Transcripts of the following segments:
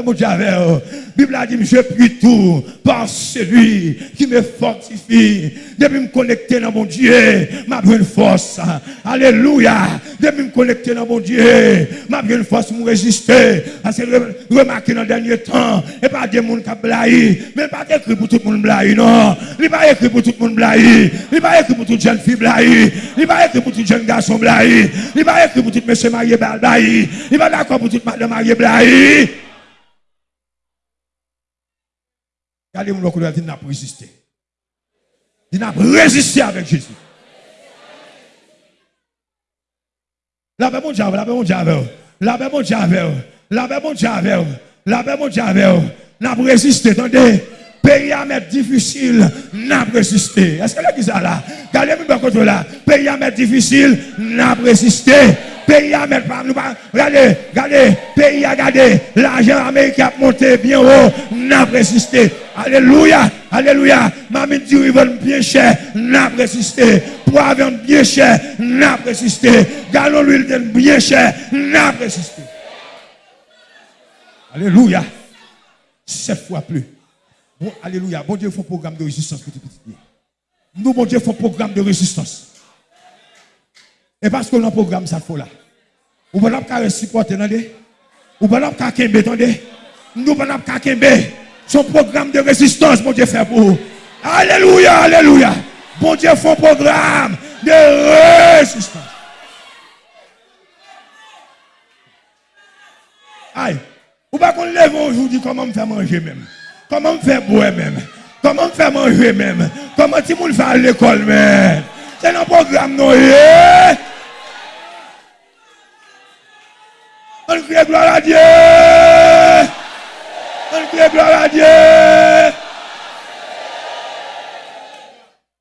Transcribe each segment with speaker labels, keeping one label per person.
Speaker 1: eux. Bible a dit, je prie tout par celui qui me fortifie. Depuis me connecter dans mon Dieu, m'a une force. Alléluia. Depuis me connecter dans mon Dieu, m'a une force pour résister. Parce que remarquez dans le dernier temps, et pas des gens qui blaï, mais pas écrit pour tout le monde non. Il pas écrit pour tout le monde blaï. Il pas écrit pour toute jeune fille blaï. Il pas écrit pour tout jeune garçon blaï. Il pas écrit pour tout monsieur marié blaï. Il pas d'accord pour toute madame mariée blaï. Regardez mon couleur, il n'a pas résisté. Il n'a pas résisté avec Jésus. La paix mon Dieu, la paix mon Dieu, la paix mon Dieu, la paix mon Dieu, la paix mon Dieu, n'a pas résisté. Attendez, pays à mettre difficile, n'a pas résisté. Est-ce que là, ça là? Regardez-moi contre là. Pays à mettre difficile, n'a pas résisté pays à mettre nous. Regardez, regardez, pays à garder. L'argent américain a monté bien haut, n'a résisté. Alléluia, alléluia. Mamie dit, ils veulent bien cher, n'a résisté. Poivre bien cher, n'a résisté. Galon l'huile bien cher, n'a résisté. Alléluia. Sept fois plus. Alléluia. Bon Dieu, un programme de résistance. Nous, bon Dieu, un programme de résistance. Et parce que le programme, ça faut là. Ou pas pas supporter. Ou pas pas kembe, attendez. Nous pas pas kembe. Son programme de résistance, mon Dieu, fait pour vous. Alléluia, alléluia. Bon Dieu, fait un programme de résistance. Aïe. Ou pas qu'on lève aujourd'hui, comment me faire manger même? Comment me faire boire même? Comment me faire manger même? Comment tu me faire à l'école même? C'est un programme, non? On crie gloire à Dieu. On crie gloire à Dieu.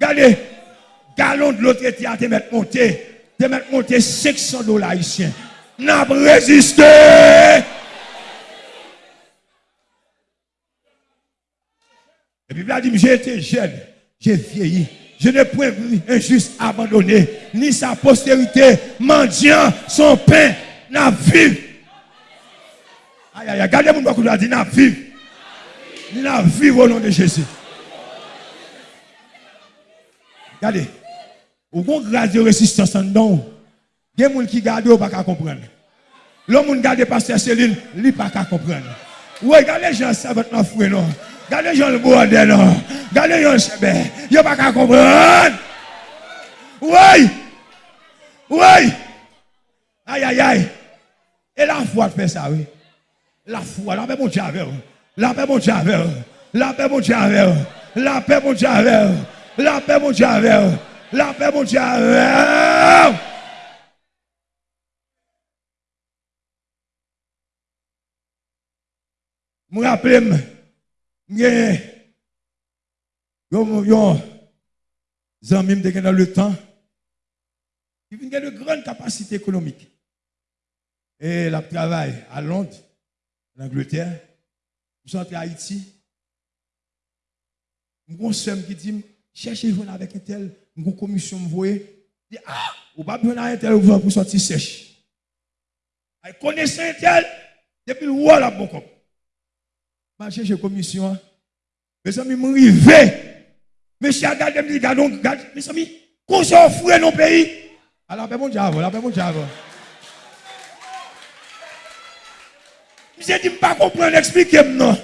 Speaker 1: Regardez, galon de l'autre côté à te mettre monter. Te mettre monter 500 dollars ici. N'a pas résisté. Et puis il a dit, j'ai été jeune, j'ai vieilli. Je ne point vu injuste abandonné, ni sa postérité mendiant son pain n'a vu. Aïe, aïe, aïe, gardez mon doigt, dit, n'a vivre. N'a vivre au nom de Jésus. Regardez. Ou bon grâce de résistance en don. Il y a des gens qui gardent, ou pas qu'à comprendre. L'homme qui garde pasteur Céline, lui pas qu'à comprendre. Oui, regardez les gens, ça va être fouet, non. Regardez les gens, le bois, non. Regardez les gens, le chébé. Il pas qu'à comprendre. Oui. Oui. Aïe, aïe, aïe. Et la foi fait ça, oui. La foi, la paix, mon Dieu, La paix, mon Dieu, La paix, mon Dieu, La paix, mon Dieu, La paix, mon Dieu, La paix, mon Dieu, Je me rappelle, je yo amis dans le temps, il a de grandes capacités économiques. Et la travail à Londres, en Angleterre, je suis entré à Haïti. Mon soeur qui dit, cherchez vous avec un tel, une commission me voit, dit, ah, ou pas besoin d'un tel pour sortir sèche. Elle connaissait un tel, depuis le roi la bon cop. Je cherche commission. Mes amis, je arrivé. Monsieur, regardez, regardez, mes amis, qu'on s'offre dans le pays. Alors, ben mon diable, la ben mon diable. Je ne pas comprendre, expliquez-moi.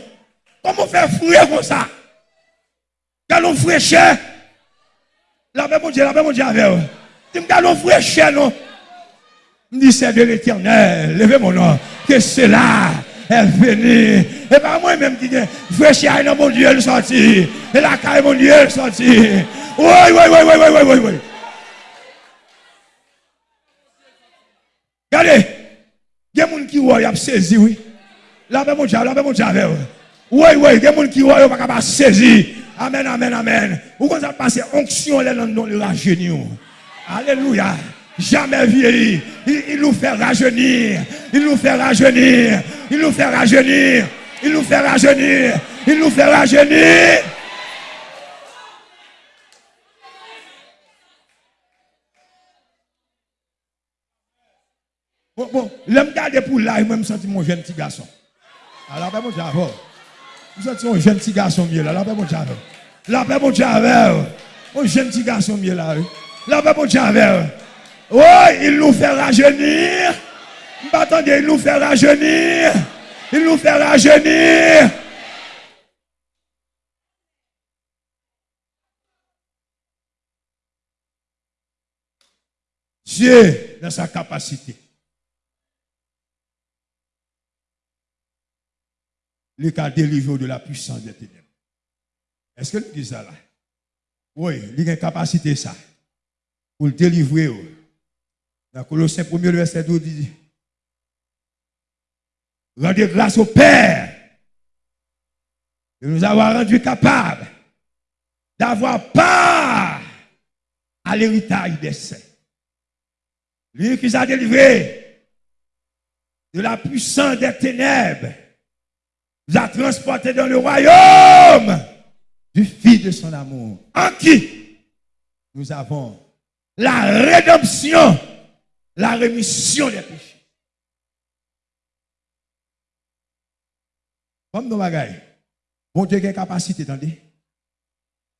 Speaker 1: Comment faire fouiller comme ça? Galon fouiller cher. La paix mon Dieu, la paix mon Dieu avec vous. Tu fouiller cher, non? Je dis, c'est de l'éternel. Levez mon nom. Que cela est venu. Et pas moi-même qui dis, frère cher, non, mon Dieu, elle sorti. Et la caille, mon Dieu, elle sorti. Oui, oui, oui, oui, oui, oui, oui. Regardez. Il y a des gens qui ont saisi, oui. La mè moun dja, la mè moun dja vè wè. Ouè, ouè, gen moun ki wè yo baka ba sezi. Amen, amen, amen. Ou kon sa pase onksyon lè nan non rajeuni ou. Alléluia. Jamais vieilli. Il, il nous fait rajeunir. Il nous fait rajeunir. Il nous fait rajeunir. Il nous fait rajeunir. Il nous fait rajeunir. Bon, bon, l'homme garde pour là, il m'a senti mon jeune petit garçon. Alors, ben, mon Dieu, Vous êtes un jeune petit garçon mieux là. La paix, mon Dieu, La paix, mon Dieu, Un jeune petit garçon mieux là. La paix, mon Dieu, Oh, il nous fait rajeunir. Attendez, il nous fait rajeunir. Il nous fait rajeunir. Dieu, dans sa capacité, il a délivré de la puissance des ténèbres. Est-ce que nous disons ça là? Oui, il a une capacité ça. Pour le délivrer. Dans Colossiens 1 verset 12 dit Rendez grâce au Père de nous avoir rendus capables d'avoir part à l'héritage des saints. Lui qui nous a délivré de la puissance des ténèbres, nous a transportés dans le royaume du Fils de son amour, en qui? Nous avons la rédemption, la rémission des péchés. Comme nos bagailles, bon Dieu a capacité, attendez.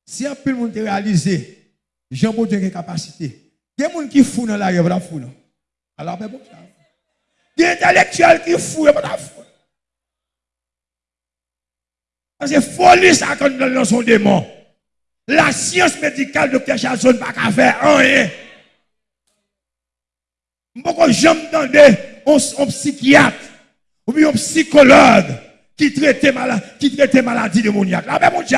Speaker 1: Si un peu de monde réalisé, Jean bon Dieu a capacité. Il y a des gens qui font dans la rue, pas fou. Alors, ben bon, il y a des intellectuels qui font, pas fou. Parce que folie, ça, quand dans son démon. La science médicale, docteur Chazon, pas qu'à faire rien. Beaucoup de gens un psychiatre ou un psychologue qui traite qui maladie démoniaque. Là, ben, mon Dieu,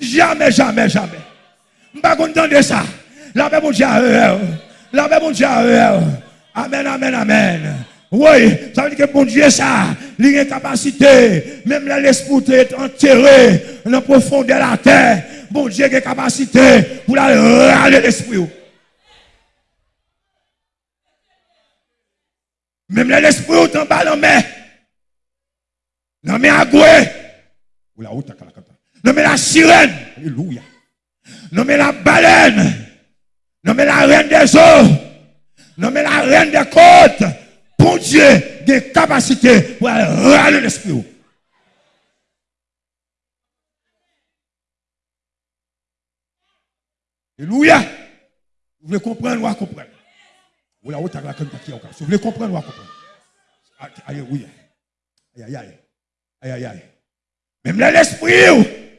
Speaker 1: jamais, jamais, jamais. Je ne pas content de ça. Là, ben, mon Dieu, là, ben, mon Dieu, Amen, amen, amen. Oui, ça veut dire que mon Dieu, ça, il a une capacité, même l'esprit est enterré dans la profondeur de la terre. Bon Dieu a une capacité pour aller l'esprit. Même l'esprit est en bas dans la main. Dans la main à Non la sirène. Alléluia. Non mais la baleine. Non mais la reine des eaux. Non mais la reine des côtes bon Dieu des capacités pour râler l'esprit. Alléluia. Vous voulez comprendre ou comprendre? Vous voulez comprendre ou comprendre? Alléluia. Aïe, aïe, aïe. Aïe, aïe, aïe. Même l'esprit,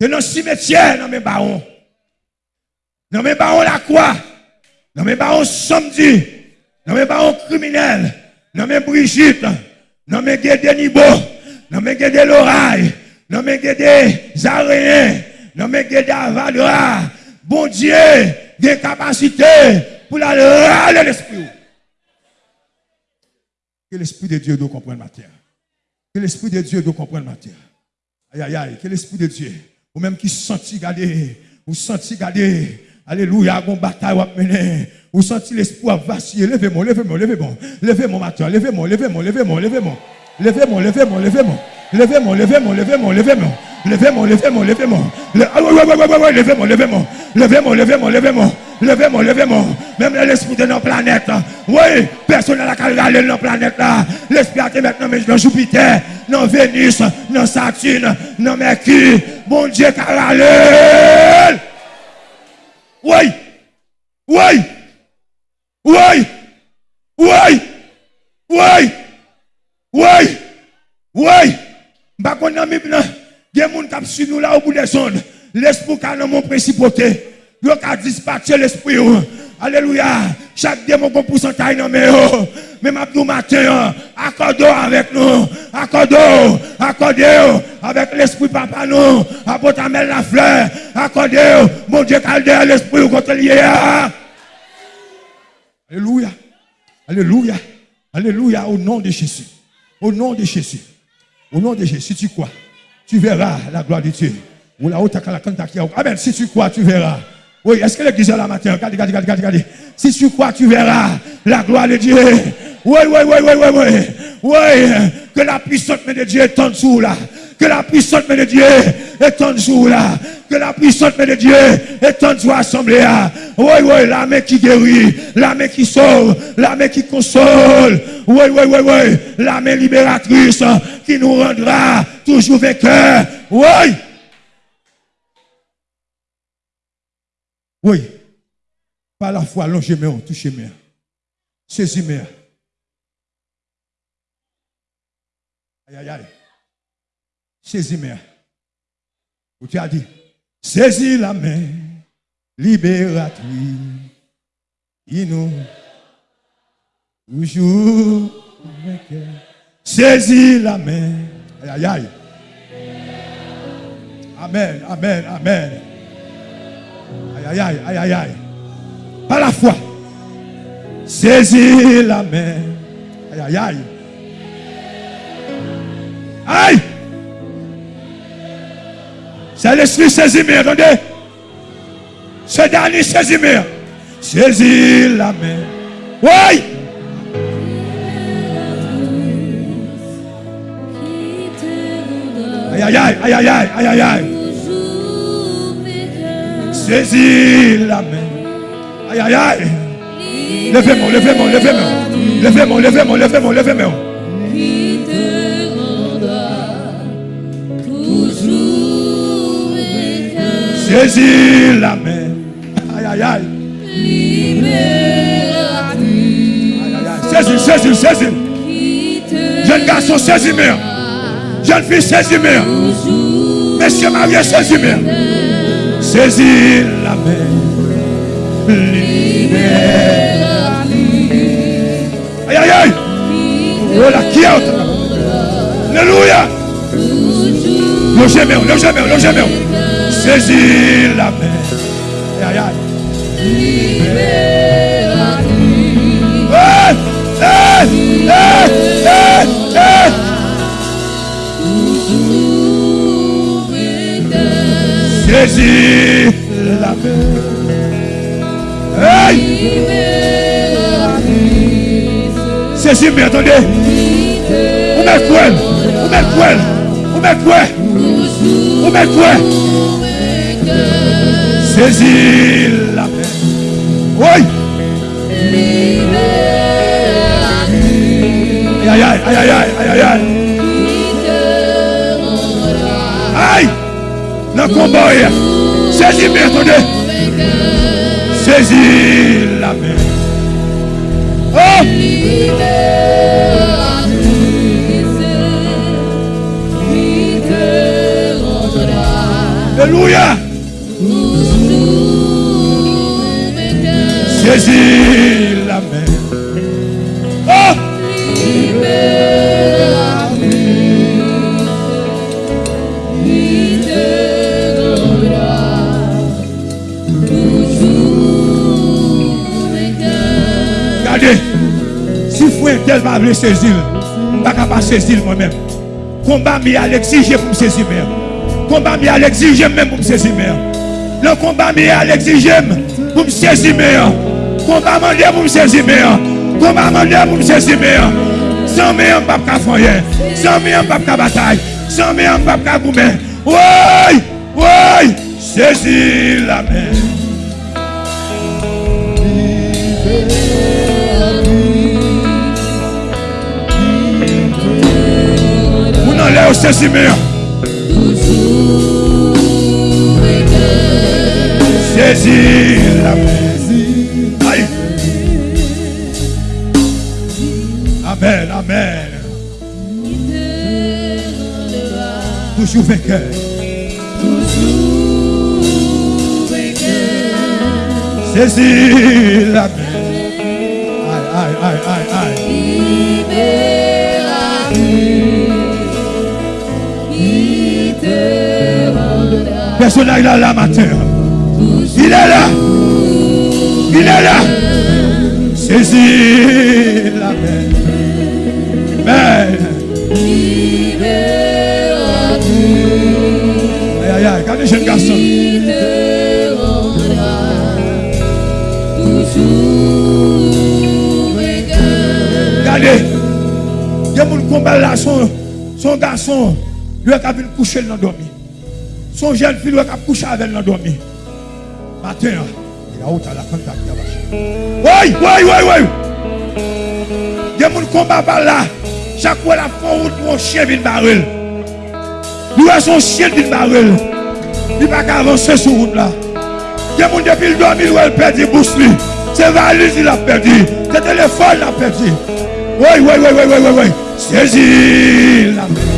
Speaker 1: de nos cimetières, dans mes barons. Dans mes barons, la croix. Dans mes barons, samedi. Dans mes barons, criminels nommé Brigitte, nommé Guédé Nibo, nommé Guédé Loraille, nommé Guédé Zaréen, nommé Guédé Avadra. Bon Dieu, des capacités pour la râler l'esprit. Que l'esprit de Dieu doit comprendre ma terre. Que l'esprit de Dieu doit comprendre ma terre. Aïe, aïe, aïe. Que l'esprit de Dieu, ou même qui sentit garder, ou sentit garder, alléluia, une bataille. Vous sentez l'espoir vaciller. Levez-moi, levez-moi, levez-moi. Levez-moi, matin. Levez-moi, levez-moi, levez-moi, levez-moi. Levez-moi, levez-moi, levez-moi. Levez-moi, levez-moi, levez-moi, levez-moi. Levez-moi, levez-moi, levez-moi. Levez-moi, levez-moi. Levez-moi, levez-moi, levez-moi. Levez-moi, levez-moi. Même l'esprit de nos planètes. Oui, personne n'a qu'à regarder nos planètes là. L'esprit été maintenant dans Jupiter, dans Vénus, dans Saturne, dans Mercure. Bon Dieu, caralé. Oui. Oui. Oui, oui, oui, oui, oui. Bah, qu'on a mis, il y a des gens qui suivent nous là au bout des zones. L'esprit qui a dans mon principauté. Il a dispatché l'esprit. Alléluia. Chaque démon qu'on pourcentage dans mes Même Abdou matin, accordons avec nous. Accordons, accordons avec l'esprit papa nous. Apportez la fleur. Accordons. Mon Dieu, calde l'esprit contre lié. Alléluia. Alléluia. Alléluia. Au nom de Jésus. Au nom de Jésus. Au nom de Jésus. Si tu crois, tu verras la gloire de Dieu. Amen. Si tu crois, tu verras. Oui, est-ce que l'église est là matin? Regardez, regardez, regardez, regardez. Si tu crois, tu verras la gloire de Dieu. Oui, oui, oui, oui, oui, oui. Oui, que la puissance de Dieu est en dessous là. Que la puissance de Dieu est en dessous là. Que la puissance de Dieu est en dessous assemblée. Oui, oui, la main qui guérit, la main qui sauve, la main qui console. Oui, oui, oui, oui, la main libératrice. qui nous rendra toujours vainqueurs. Oui. Oui. Par la foi, longez-moi, touchez-moi. Saisis-moi. Aïe, aïe, aïe. Saisis-moi. Où tu as dit, saisis la main libératrice. Il nous toujours saisis la main. Aïe, aïe, aïe. Amen, amen, amen. Aïe, aïe, aïe, aïe, aïe. Par la foi. Saisis la main. Aïe, aïe, aïe. Aïe. C'est l'esprit saisis-moi, attendez. C'est dernier saisis-moi. Saisis la main. Oui. Aïe, aïe, aïe, aïe, aïe, aïe, aïe, aïe. Saisis la main. Aïe, aïe, aïe. Levez-moi, levez-moi, levez-moi. Levez-moi, levez-moi, levez-moi, levez-moi. Saisis la main. Aïe, aïe, aïe. Aïe, aïe, aïe. Saisis, saisis, saisis. Jeune garçon, saisis-moi. Jeune fille, saisis-moi. Monsieur marié, saisis-moi. Saisis la main. Libère. Aïe, aïe, aïe. Oh, la qui est Alléluia. Logez-moi, logez-moi, logez-moi. Saisis la main. Aïe, aïe, aïe. Hey, hey, hey, hey, hey. Saisis la. Hey! Saisis, mais attendez. Où met quoi? Où met quoi? Où met quoi? Où met quoi? Saisis la main. Oui! Aïe, aïe, aïe, aïe, aïe, aïe. Aïe! Le combat. Saisis, mais attendez. Saisis la main. Oh! Alléluia! Saisis la main. Si frère tel va vouloir saisir, je ne pas saisir moi-même. Combat mi à l'exiger pour me saisir même. Combat mi même pour me saisir même. Le combat mi à l'exiger pour me saisir même. Combat mandé pour me saisir même. Combat mandé pour me saisir même. Sans me en pas faire Sans me en pas bataille. Sans me en pas goumer. Oui, oui, saisis la main. Au saisir Saisis la main. Aïe. Amen, amen. Toujours vainqueur. Saisis la main. Aïe, aïe, aïe, aïe, aïe. Personne n'est là, matin. Il est là. Il est là. Saisis la main. Amen. Aïe, aïe, aïe. Regardez, jeune garçon. Regardez. Il y a mon combat là, son, son garçon, lui a venir coucher dans le dormi. Son jeune fille, lui a couché avec le dormi. Matin, il a haut à la contact. Oui, oui, oui, oui. Il y a mon combat par là. Chaque fois la font route pour un chien vient barrel. Nous avons son chien vient barrel. Il va pas avancer sur route là. Il y a des gens depuis le 2000 où elle perdu lui. C'est valise il a perdu. C'est téléphone il a perdu. Oui, oui, oui, oui, oui, oui. Saisis la.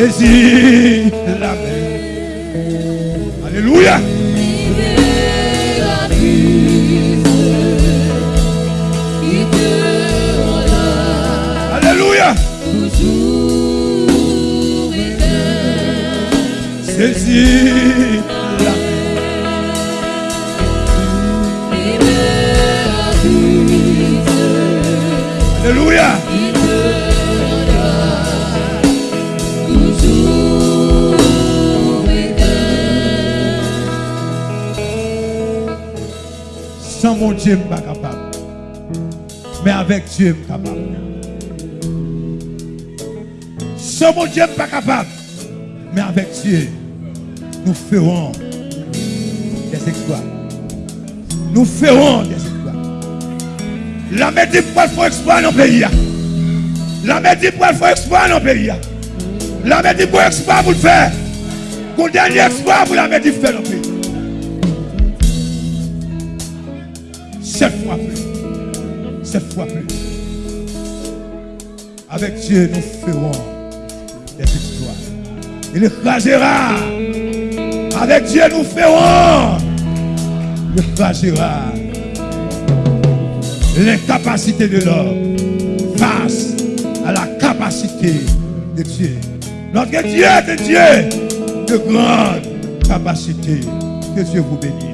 Speaker 1: Saisis la main. Alléluia. Alléluia. Sans mon Dieu, je ne suis pas capable. Mais avec Dieu, je suis capable. Sans mon Dieu, je ne suis pas capable. Mais avec Dieu, nous ferons des exploits. Nous ferons des exploits. La médecine pour faire exploit dans le pays. La médecine pour faire exploit dans le pays. La médecine pour exploit pour le faire. Pour le dernier exploit pour la médecine faire dans le pays. Sept fois plus. Sept fois plus. Avec Dieu, nous ferons des exploits. Il écrasera. Avec Dieu, nous ferons. Il écrasera l'incapacité de l'homme face à la capacité de Dieu. Notre Dieu est Dieu de grande capacité. Que Dieu vous bénisse.